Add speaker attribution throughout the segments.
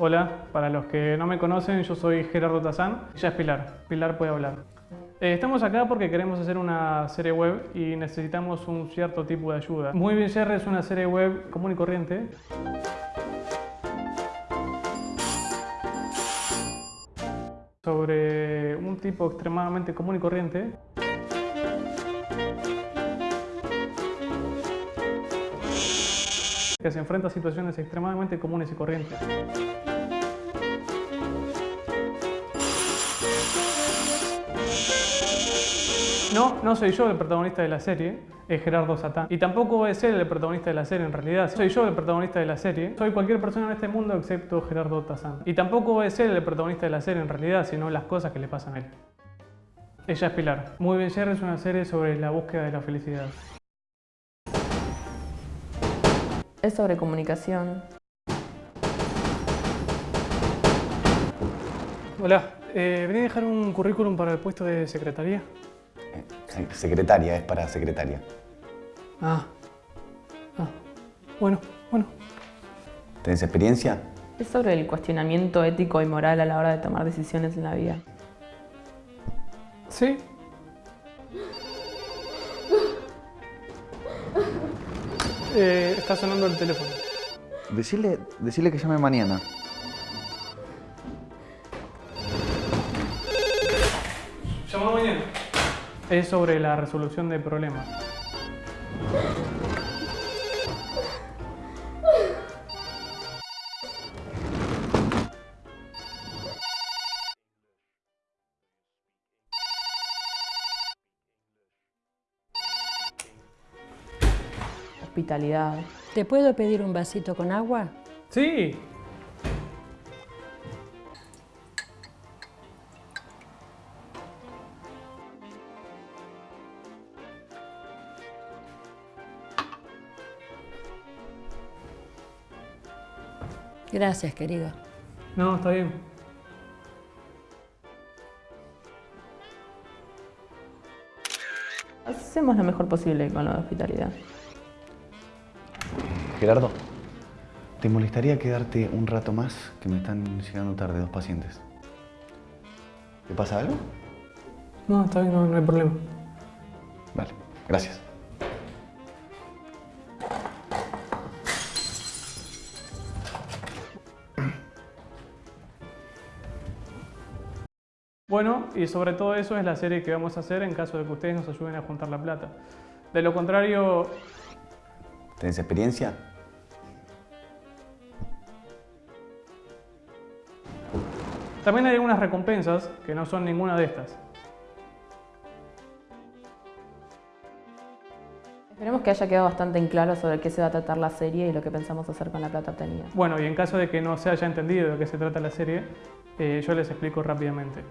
Speaker 1: Hola, para los que no me conocen, yo soy Gerardo Tazán. Ella es Pilar. Pilar puede hablar. Eh, estamos acá porque queremos hacer una serie web y necesitamos un cierto tipo de ayuda. Muy bien Jerry es una serie web común y corriente. sobre un tipo extremadamente común y corriente. Que se enfrenta a situaciones extremadamente comunes y corrientes. No, no soy yo el protagonista de la serie, es Gerardo Satán. Y tampoco es él el protagonista de la serie en realidad. Soy yo el protagonista de la serie. Soy cualquier persona en este mundo excepto Gerardo Tazán. Y tampoco es él el protagonista de la serie en realidad, sino las cosas que le pasan a él. Ella es Pilar. Muy bien Jerry es una serie sobre la búsqueda de la felicidad.
Speaker 2: Es sobre comunicación.
Speaker 1: Hola, eh, vení a dejar un currículum para el puesto de secretaría.
Speaker 3: Eh, secretaria, es para secretaria.
Speaker 1: Ah. Ah. Bueno, bueno.
Speaker 3: ¿Tenés experiencia?
Speaker 2: Es sobre el cuestionamiento ético y moral a la hora de tomar decisiones en la vida.
Speaker 1: Sí. Eh, está sonando el teléfono.
Speaker 3: Decirle, decirle que llame mañana.
Speaker 1: Llama mañana. Es sobre la resolución de problemas.
Speaker 2: Hospitalidad.
Speaker 4: ¿Te puedo pedir un vasito con agua?
Speaker 1: Sí.
Speaker 4: Gracias, querido.
Speaker 1: No, está bien.
Speaker 2: Hacemos lo mejor posible con la hospitalidad.
Speaker 3: Gerardo, ¿te molestaría quedarte un rato más que me están llegando tarde dos pacientes? ¿Te pasa algo?
Speaker 1: No, está bien, no, no hay problema.
Speaker 3: Vale, gracias.
Speaker 1: Bueno, y sobre todo eso es la serie que vamos a hacer en caso de que ustedes nos ayuden a juntar la plata. De lo contrario,
Speaker 3: ¿Tenés experiencia?
Speaker 1: también hay algunas recompensas que no son ninguna de estas.
Speaker 2: Esperemos que haya quedado bastante en claro sobre qué se va a tratar la serie y lo que pensamos hacer con la plata obtenida.
Speaker 1: Bueno, y en caso de que no se haya entendido de qué se trata la serie, eh, yo les explico rápidamente.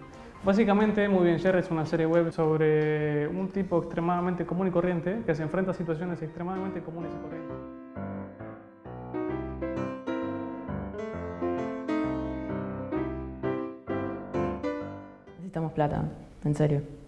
Speaker 1: Básicamente, Muy Bien Jerry es una serie web sobre un tipo extremadamente común y corriente que se enfrenta a situaciones extremadamente comunes y corrientes.
Speaker 2: Necesitamos plata, en serio.